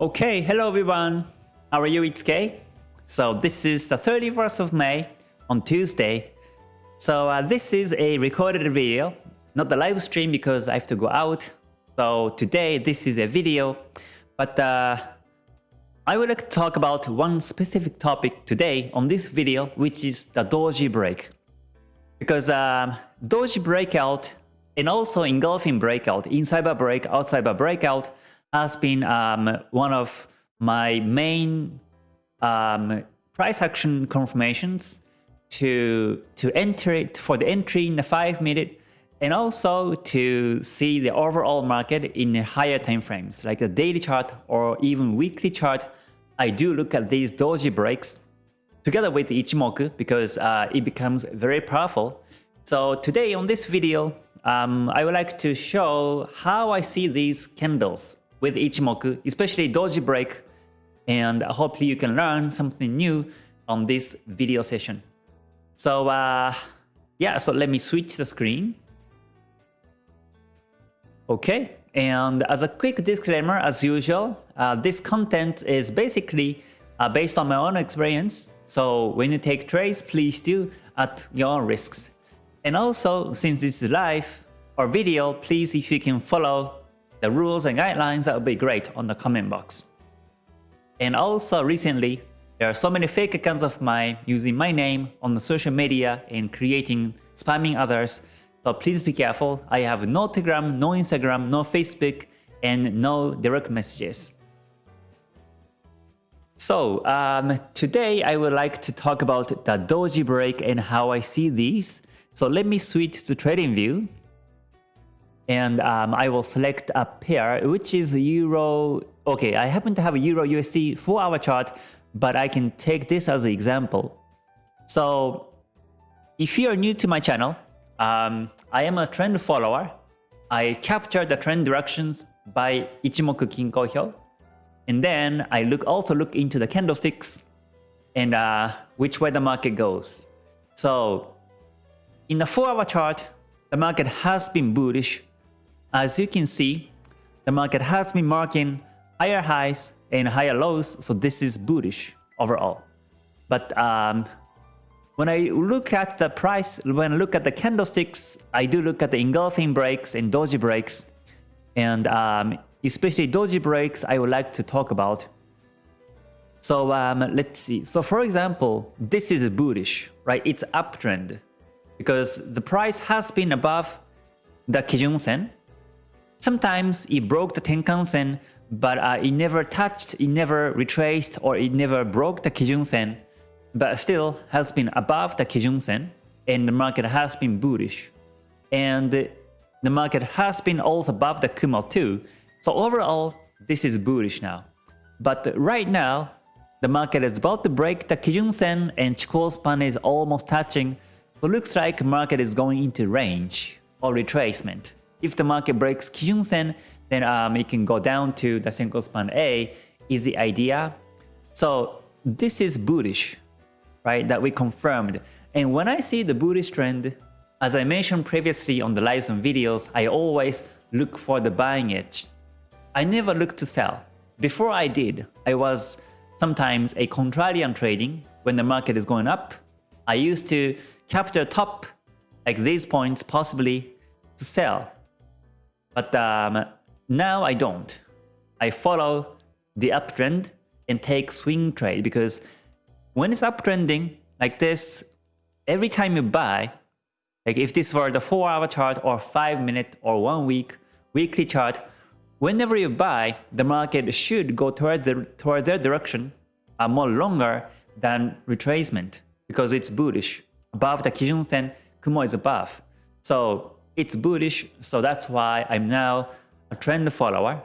Okay, hello everyone. How are you? It's Kay. So this is the 31st of May on Tuesday. So uh, this is a recorded video, not the live stream because I have to go out. So today this is a video, but uh, I would like to talk about one specific topic today on this video, which is the doji break. Because um, doji breakout and also engulfing breakout, inside a break, outside breakout, has been um, one of my main um, price action confirmations to to enter it for the entry in the five minute and also to see the overall market in higher time frames like the daily chart or even weekly chart. I do look at these doji breaks together with ichimoku because uh, it becomes very powerful. So today on this video um, i would like to show how i see these candles with Ichimoku, especially Doji Break, and hopefully you can learn something new on this video session. So uh, yeah, so let me switch the screen. Okay, and as a quick disclaimer, as usual, uh, this content is basically uh, based on my own experience. So when you take trades, please do at your risks. And also, since this is live or video, please if you can follow the rules and guidelines, that would be great on the comment box. And also recently, there are so many fake accounts of mine using my name on the social media and creating, spamming others. So please be careful. I have no Telegram, no Instagram, no Facebook, and no direct messages. So um, today I would like to talk about the Doji break and how I see these. So let me switch to TradingView and um, I will select a pair which is Euro. Okay, I happen to have a Euro USD 4 hour chart, but I can take this as an example. So if you are new to my channel, um, I am a trend follower. I capture the trend directions by Ichimoku Kinko Hyo. And then I look also look into the candlesticks and uh, which way the market goes. So in the 4 hour chart, the market has been bullish as you can see, the market has been marking higher highs and higher lows, so this is bullish overall. But um, when I look at the price, when I look at the candlesticks, I do look at the engulfing breaks and doji breaks. And um, especially doji breaks, I would like to talk about. So um, let's see. So for example, this is bullish, right? It's uptrend because the price has been above the Kijun Sen Sometimes it broke the Tenkan-sen, but uh, it never touched, it never retraced, or it never broke the Kijun-sen, but still has been above the Kijun-sen, and the market has been bullish. And the market has been also above the Kumo too, so overall, this is bullish now. But right now, the market is about to break the Kijun-sen and Chikou span is almost touching, so looks like market is going into range or retracement. If the market breaks Kijun-sen, then um, it can go down to the Senko span A is the idea. So this is bullish, right, that we confirmed. And when I see the bullish trend, as I mentioned previously on the lives and videos, I always look for the buying edge. I never look to sell. Before I did, I was sometimes a contrarian trading when the market is going up. I used to capture top like these points possibly to sell but um, now I don't. I follow the uptrend and take swing trade because when it's uptrending like this, every time you buy, like if this were the 4 hour chart or 5 minute or 1 week weekly chart, whenever you buy, the market should go towards the towards their direction uh, more longer than retracement because it's bullish. Above the Kijun Sen, Kumo is above. So it's bullish, so that's why I'm now a trend follower.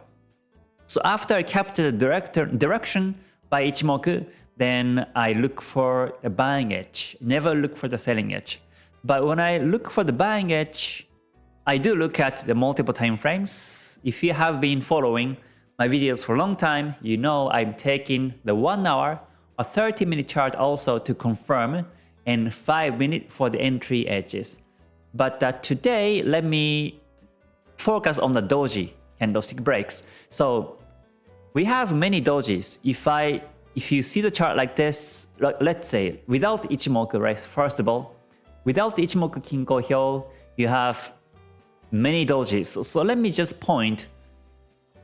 So after I capture the director, direction by Ichimoku, then I look for the buying edge, never look for the selling edge. But when I look for the buying edge, I do look at the multiple time frames. If you have been following my videos for a long time, you know I'm taking the 1 hour or 30 minute chart also to confirm and 5 minute for the entry edges. But uh, today, let me focus on the doji candlestick breaks. So we have many dojis. If I if you see the chart like this, let's say without Ichimoku, right? First of all, without Ichimoku Kinko Hyo, you have many dojis. So let me just point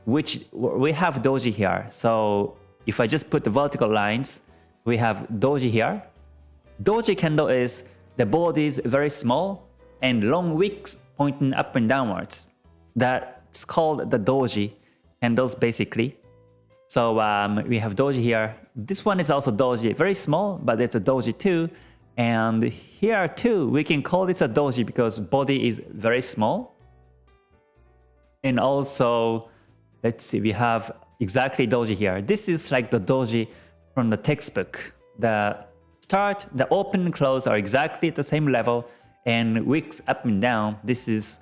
which we have doji here. So if I just put the vertical lines, we have doji here. Doji candle is the body is very small and long wicks pointing up and downwards. That's called the doji candles basically. So um, we have doji here. This one is also doji, very small, but it's a doji too. And here too, we can call this a doji because body is very small. And also, let's see, we have exactly doji here. This is like the doji from the textbook. The start, the open and close are exactly at the same level and wicks up and down. This is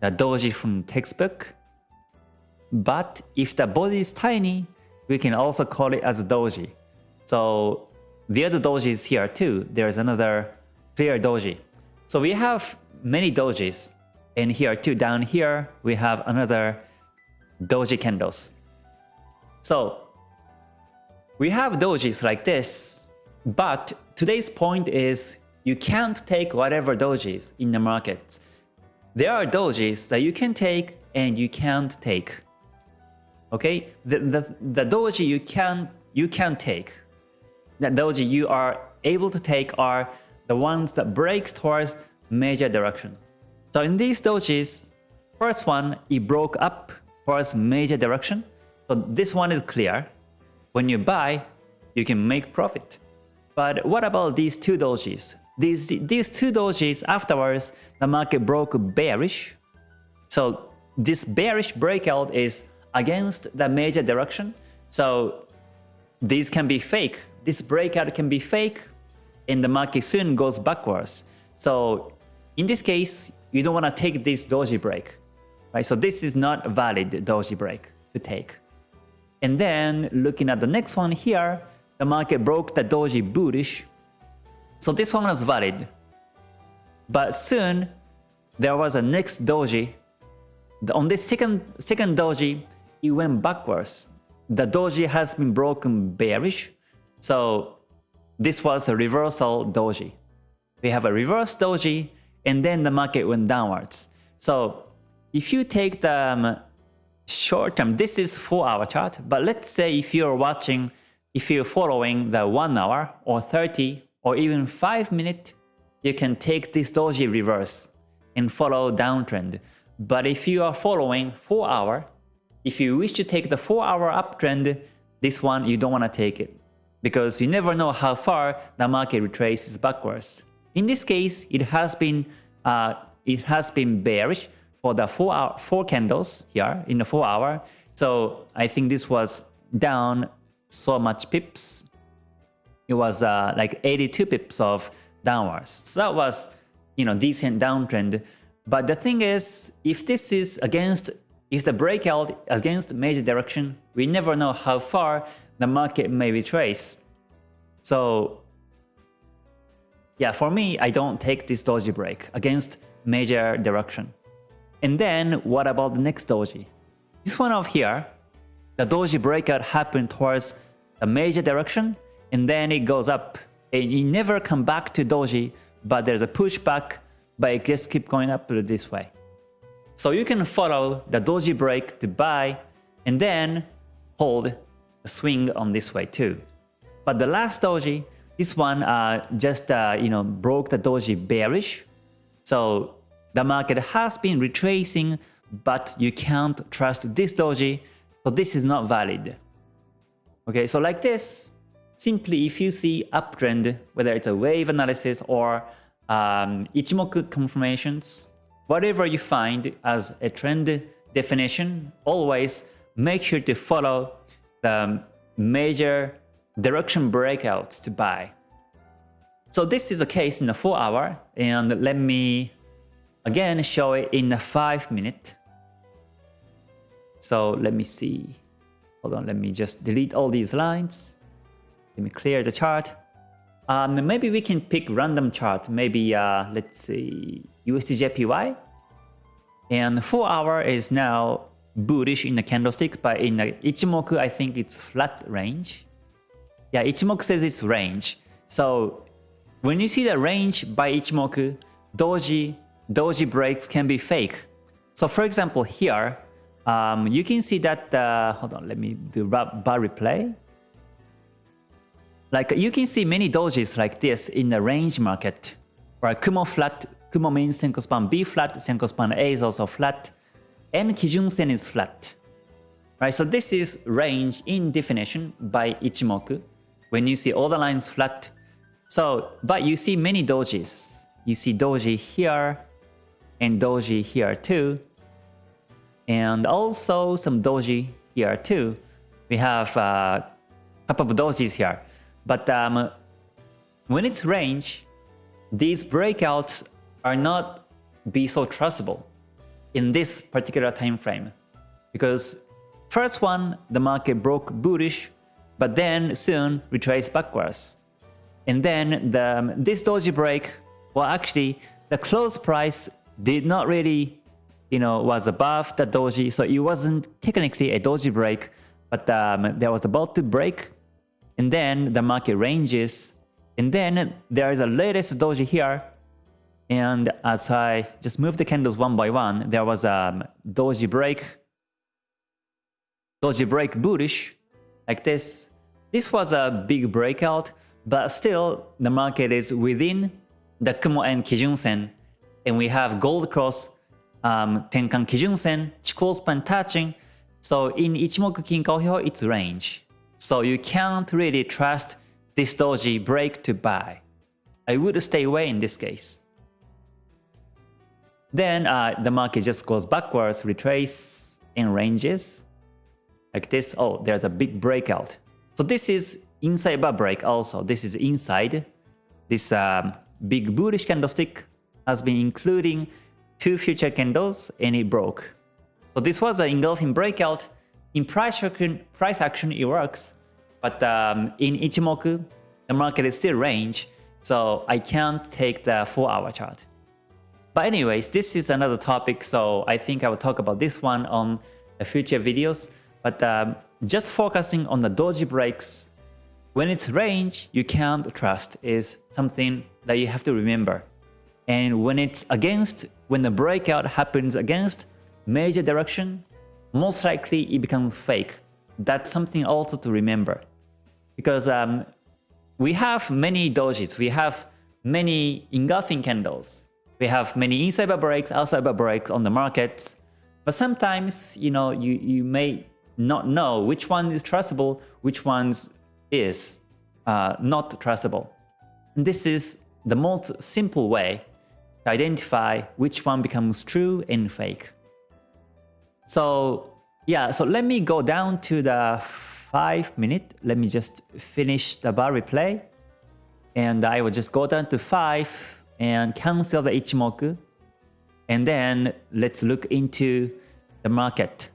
the doji from textbook. But if the body is tiny, we can also call it as a doji. So the other doji is here too. There's another clear doji. So we have many dojis. And here too, down here, we have another doji candles. So we have dojis like this, but today's point is you can't take whatever dojis in the market. There are dojis that you can take and you can't take. Okay, the, the, the doji you can you can take, the doji you are able to take are the ones that breaks towards major direction. So in these dojis, first one, it broke up towards major direction. So this one is clear. When you buy, you can make profit. But what about these two dojis? These, these two dojis afterwards, the market broke bearish. So this bearish breakout is against the major direction. So these can be fake. This breakout can be fake and the market soon goes backwards. So in this case, you don't want to take this doji break. Right? So this is not a valid doji break to take. And then looking at the next one here, the market broke the doji bullish. So this one was valid. But soon, there was a next doji. On this second, second doji, it went backwards. The doji has been broken bearish. So this was a reversal doji. We have a reverse doji and then the market went downwards. So if you take the um, short term, this is 4 hour chart, but let's say if you're watching, if you're following the 1 hour or 30 or even 5 minute, you can take this doji reverse and follow downtrend. But if you are following 4 hour, if you wish to take the 4 hour uptrend, this one you don't want to take it because you never know how far the market retraces backwards. In this case, it has been uh, it has been bearish for the four hour, four candles here in the four hour. So I think this was down so much pips. It was uh, like 82 pips of downwards. So that was you know decent downtrend. But the thing is, if this is against if the breakout against major direction, we never know how far the market may retrace. So yeah, for me, I don't take this doji break against major direction. And then what about the next doji? This one over here, the doji breakout happened towards a major direction and then it goes up and it never come back to doji, but there's a pushback, but it just keep going up this way. So you can follow the doji break to buy and then hold a swing on this way too. But the last doji, this one uh, just uh, you know broke the doji bearish. So the market has been retracing, but you can't trust this doji. So this is not valid. Okay, so like this, simply if you see uptrend, whether it's a wave analysis or um, Ichimoku confirmations, Whatever you find as a trend definition, always make sure to follow the major direction breakouts to buy. So this is a case in the 4 hour and let me again show it in a 5 minute. So let me see. Hold on, let me just delete all these lines. Let me clear the chart. Um, maybe we can pick random chart. Maybe uh, let's see USDJPY. And 4 hour is now bullish in the candlestick, but in the Ichimoku, I think it's flat range. Yeah, Ichimoku says it's range. So when you see the range by Ichimoku, doji, doji breaks can be fake. So for example, here, um, you can see that, uh, hold on, let me do bar replay. Like you can see many dojis like this in the range market, where Kumo flat, Kumo means Senko span B flat, Senko span A is also flat, and Kijun Sen is flat. Right, so this is range in definition by Ichimoku. When you see all the lines flat, so, but you see many dojis. You see doji here and doji here too. And also some doji here too. We have a uh, couple of dojis here. But um, when it's range, these breakouts are not be so trustable in this particular time frame. Because first one, the market broke bullish, but then soon retraced backwards. And then the, this doji break, well actually the close price did not really, you know, was above the doji, so it wasn't technically a doji break, but um, there was about to break, and then the market ranges, and then there is a latest doji here, and as I just move the candles one by one, there was a doji break, doji break bullish, like this. This was a big breakout, but still, the market is within the Kumo and Kijun Sen, and we have gold cross, um, Tenkan Kijun Sen, Chikou span touching. So in Ichimoku Kinko Hyo, it's range. So you can't really trust this doji break to buy. I would stay away in this case. Then uh, the market just goes backwards, retrace in ranges like this. Oh, there's a big breakout. So this is inside bar break also. This is inside. This um, big bullish candlestick has been including two future candles and it broke. So this was an engulfing breakout. In price action, price action it works, but um, in Ichimoku, the market is still range, so I can't take the 4 hour chart. But anyways, this is another topic, so I think I will talk about this one on future videos. But um, just focusing on the doji breaks when it's range, you can't trust is something that you have to remember. And when it's against, when the breakout happens against major direction, most likely it becomes fake. That's something also to remember. Because um, we have many dojis, we have many engulfing candles, we have many inside bar breaks, outside bar breaks on the markets. But sometimes, you know, you, you may not know which one is trustable, which one's is uh, not trustable. And this is the most simple way to identify which one becomes true and fake. So yeah, so let me go down to the 5 minute. Let me just finish the bar replay. And I will just go down to 5 and cancel the Ichimoku. And then let's look into the market.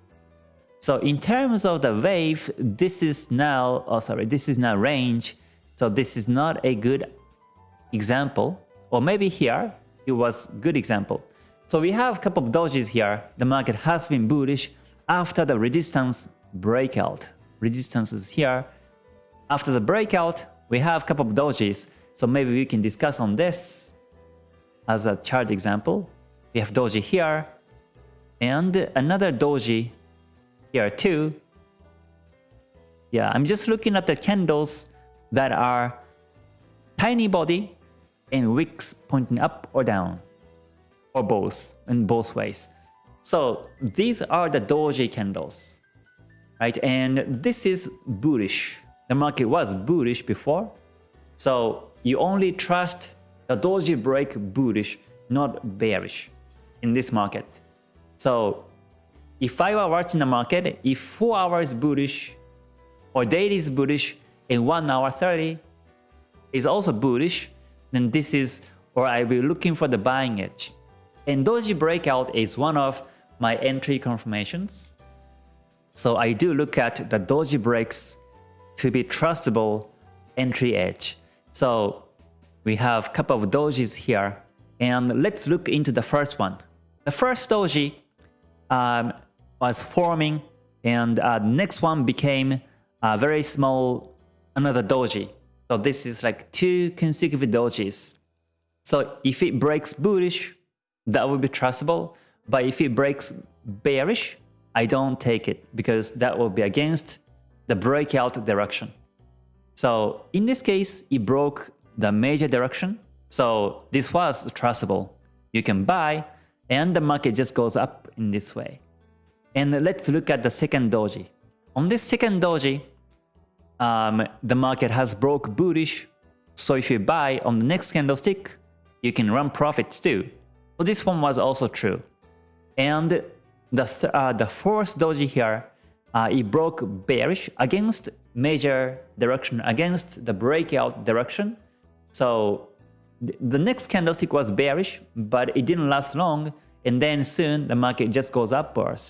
So in terms of the wave, this is now, oh sorry, this is now range. So this is not a good example. Or maybe here, it was good example. So we have a couple of dojis here. The market has been bullish after the resistance breakout. Resistance is here. After the breakout, we have a couple of dojis. So maybe we can discuss on this as a chart example. We have doji here and another doji here too. Yeah, I'm just looking at the candles that are tiny body and wicks pointing up or down, or both, in both ways. So these are the doji candles, right? And this is bullish. The market was bullish before. So you only trust the doji break bullish, not bearish in this market. So if I were watching the market, if 4 hours bullish or daily is bullish and 1 hour 30 is also bullish, then this is or I will be looking for the buying edge. And Doji breakout is one of my entry confirmations. So I do look at the Doji breaks to be trustable entry edge. So we have a couple of dojis here and let's look into the first one. The first doji um, was forming and uh, next one became a very small another doji. So this is like two consecutive dojis. So if it breaks bullish, that will be trustable. But if it breaks bearish, I don't take it because that will be against the breakout direction. So in this case, it broke the major direction. So this was trustable. You can buy and the market just goes up in this way. And let's look at the second doji. On this second doji, um, the market has broke bullish. So if you buy on the next candlestick, you can run profits too. So this one was also true. And the, th uh, the fourth doji here, uh, it broke bearish against major direction, against the breakout direction. So th the next candlestick was bearish, but it didn't last long. And then soon the market just goes upwards.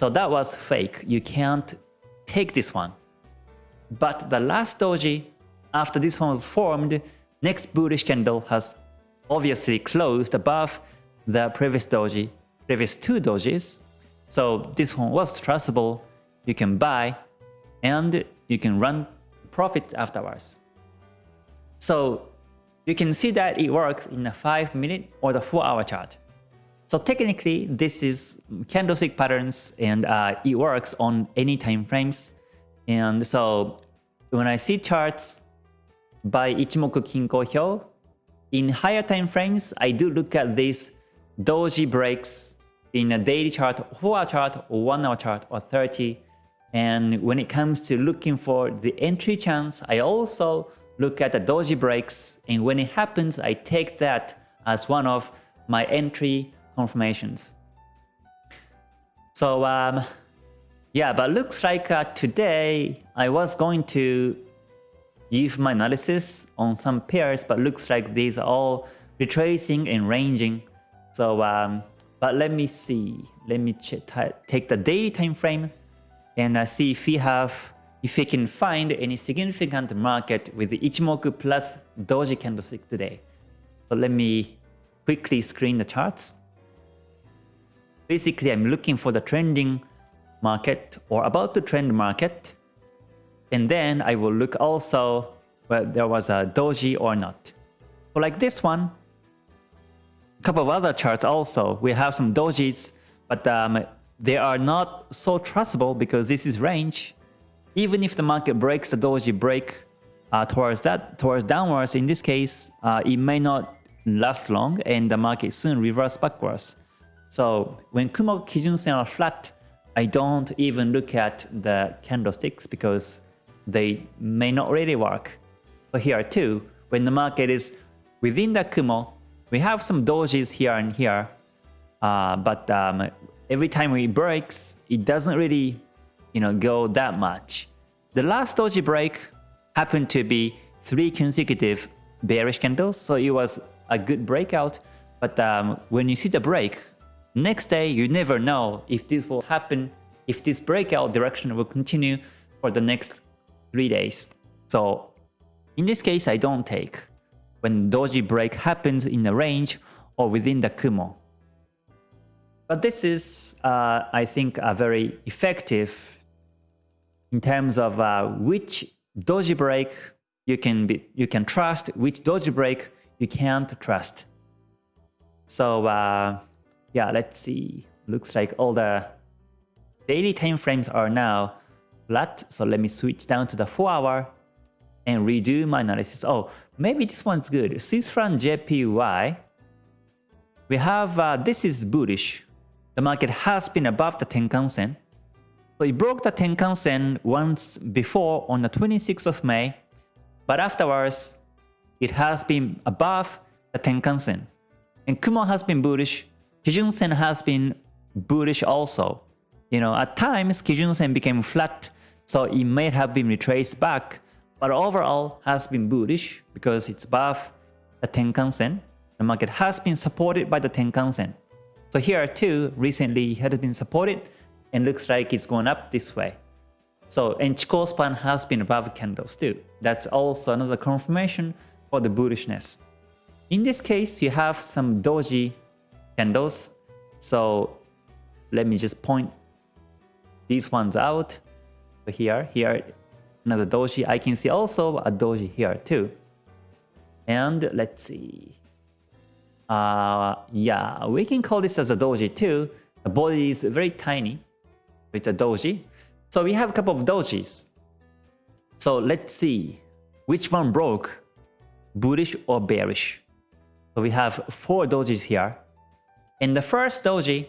So that was fake. You can't take this one. But the last doji, after this one was formed, next bullish candle has obviously closed above the previous doji, previous two dojis. So this one was trustable. You can buy and you can run profit afterwards. So you can see that it works in the 5 minute or the 4 hour chart. So technically this is candlestick patterns and uh, it works on any time frames. And so when I see charts by Ichimoku Kinko Hyo, in higher time frames, I do look at this doji breaks in a daily chart, 4 hour chart, or 1 hour chart, or 30. And when it comes to looking for the entry chance, I also look at the doji breaks. And when it happens, I take that as one of my entry confirmations. So um, yeah, but looks like uh, today I was going to give my analysis on some pairs, but looks like these are all retracing and ranging. So, um, but let me see. Let me take the daily time frame and uh, see if we have, if we can find any significant market with Ichimoku plus Doji candlestick today. So let me quickly screen the charts. Basically, I'm looking for the trending market or about to trend market. And then I will look also whether there was a doji or not. So like this one, couple of other charts also, we have some dojis, but um, they are not so trustable because this is range. Even if the market breaks the doji break uh, towards that, towards downwards, in this case, uh, it may not last long and the market soon reverse backwards. So when Kumo Kijun Sen are flat, I don't even look at the candlesticks because they may not really work. But here too, when the market is within the Kumo, we have some dojis here and here, uh, but um, every time it breaks, it doesn't really, you know, go that much. The last doji break happened to be three consecutive bearish candles, so it was a good breakout. But um, when you see the break, next day you never know if this will happen, if this breakout direction will continue for the next three days. So in this case, I don't take when doji break happens in the range or within the Kumo. But this is, uh, I think, a very effective in terms of uh, which doji break you can be, you can trust, which doji break you can't trust. So uh, yeah, let's see. Looks like all the daily time frames are now flat. So let me switch down to the 4 hour and redo my analysis. Oh, maybe this one's good. Swiss JPY. We have, uh, this is bullish. The market has been above the Tenkan Sen. So it broke the Tenkan Sen once before on the 26th of May. But afterwards, it has been above the Tenkan Sen. And Kumo has been bullish. Kijun Sen has been bullish also. You know, at times Kijun Sen became flat so it may have been retraced back, but overall has been bullish because it's above the Tenkan Sen. The market has been supported by the Tenkan Sen. So here too, recently it had been supported and looks like it's going up this way. So and Chikou span has been above candles too. That's also another confirmation for the bullishness. In this case, you have some doji candles. So let me just point these ones out. So here, here, another doji. I can see also a doji here too. And let's see. Uh, yeah, we can call this as a doji too. The body is very tiny. It's a doji. So we have a couple of dojis. So let's see which one broke, bullish or bearish. So we have four dojis here. In the first doji,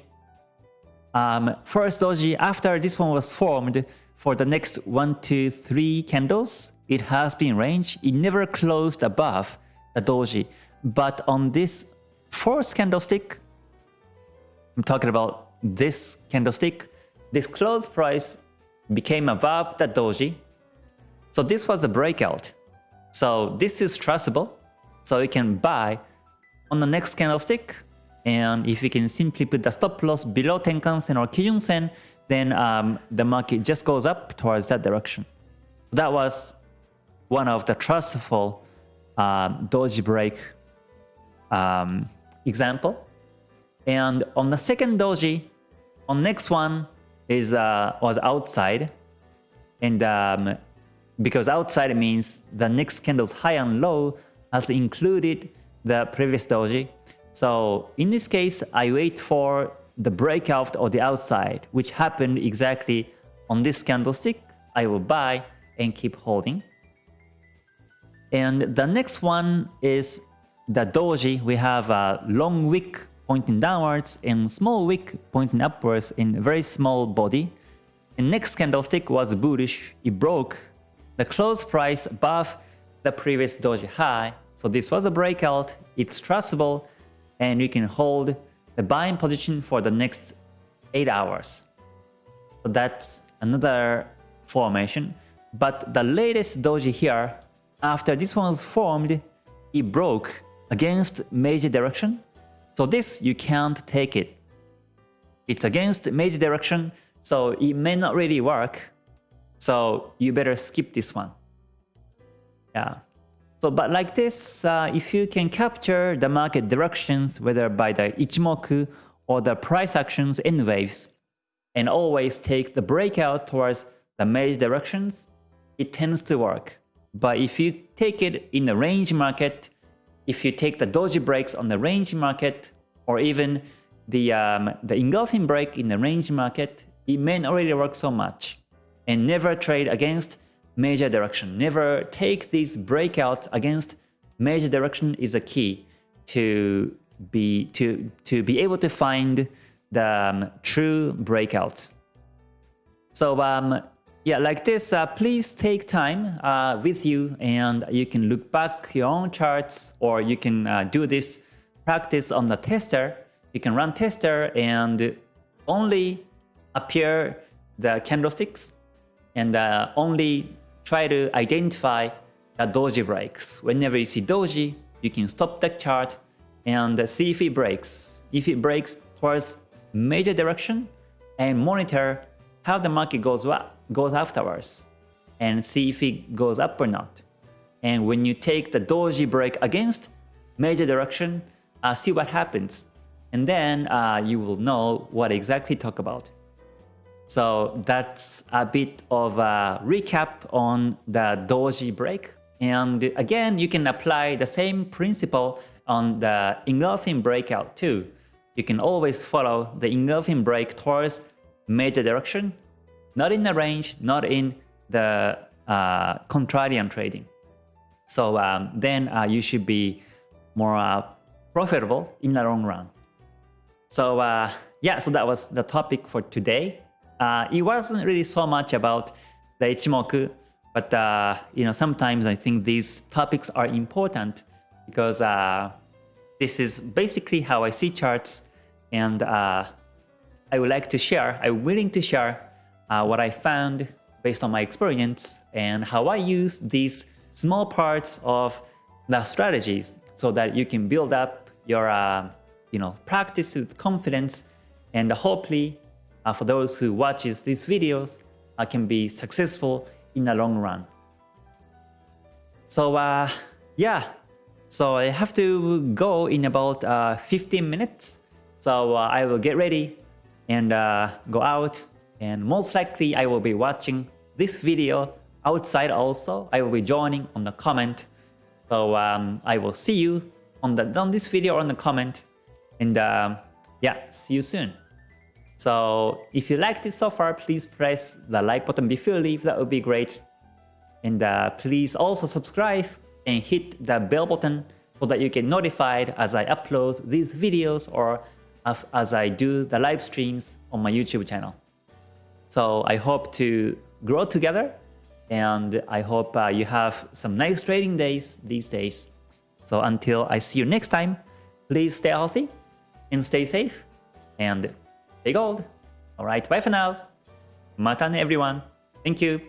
um, first doji after this one was formed for the next one, two, three candles, it has been range. It never closed above the doji. But on this fourth candlestick, I'm talking about this candlestick, this close price became above the doji. So this was a breakout. So this is trustable. So you can buy on the next candlestick. And if you can simply put the stop loss below Tenkan-sen or Kijun-sen, then um, the market just goes up towards that direction. That was one of the trustful um, doji break um, example. And on the second doji, on next one is uh, was outside, and um, because outside means the next candle's high and low has included the previous doji. So in this case, I wait for the breakout or the outside, which happened exactly on this candlestick. I will buy and keep holding. And the next one is the doji. We have a long wick pointing downwards and small wick pointing upwards in a very small body. And next candlestick was bullish. It broke the close price above the previous doji high. So this was a breakout. It's trustable and you can hold the buying position for the next 8 hours. So that's another formation. But the latest doji here, after this one was formed, it broke against major direction. So this, you can't take it. It's against major direction, so it may not really work. So you better skip this one. Yeah. So, but like this, uh, if you can capture the market directions, whether by the Ichimoku or the price actions in waves, and always take the breakout towards the major directions, it tends to work. But if you take it in the range market, if you take the doji breaks on the range market, or even the, um, the engulfing break in the range market, it may not really work so much. And never trade against major direction. Never take these breakouts against major direction is a key to be to to be able to find the um, true breakouts. So um, yeah, like this, uh, please take time uh, with you and you can look back your own charts or you can uh, do this practice on the tester. You can run tester and only appear the candlesticks and uh, only try to identify the doji breaks. Whenever you see doji, you can stop the chart and see if it breaks. If it breaks towards major direction and monitor how the market goes up, goes afterwards and see if it goes up or not. And when you take the doji break against major direction, uh, see what happens. And then uh, you will know what exactly talk about. So that's a bit of a recap on the doji break. And again, you can apply the same principle on the engulfing breakout too. You can always follow the engulfing break towards major direction, not in the range, not in the uh, contrarian trading. So um, then uh, you should be more uh, profitable in the long run. So uh, yeah, so that was the topic for today. Uh, it wasn't really so much about the Ichimoku, but uh, you know sometimes I think these topics are important because uh, this is basically how I see charts, and uh, I would like to share. I'm willing to share uh, what I found based on my experience and how I use these small parts of the strategies so that you can build up your uh, you know practice with confidence and hopefully uh, for those who watches these videos uh, can be successful in the long run. So uh, yeah, so I have to go in about uh, 15 minutes. So uh, I will get ready and uh, go out And most likely I will be watching this video outside also. I will be joining on the comment. So um, I will see you on the on this video on the comment. And um, yeah, see you soon. So if you liked it so far, please press the like button before you leave. That would be great. And uh, please also subscribe and hit the bell button so that you get notified as I upload these videos or as I do the live streams on my YouTube channel. So I hope to grow together and I hope uh, you have some nice trading days these days. So until I see you next time, please stay healthy and stay safe and stay gold. Alright, bye for now. Mata everyone. Thank you.